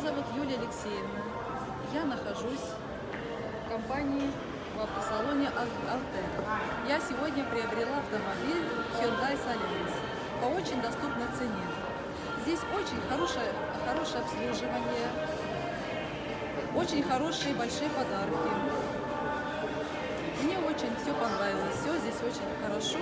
зовут Юлия Алексеевна. Я нахожусь в компании в автосалоне «Ал- Я сегодня приобрела автомобиль Hyundai Solaris по очень доступной цене. Здесь очень хорошее, хорошее обслуживание, очень хорошие большие подарки. Мне очень все понравилось, все здесь очень хорошо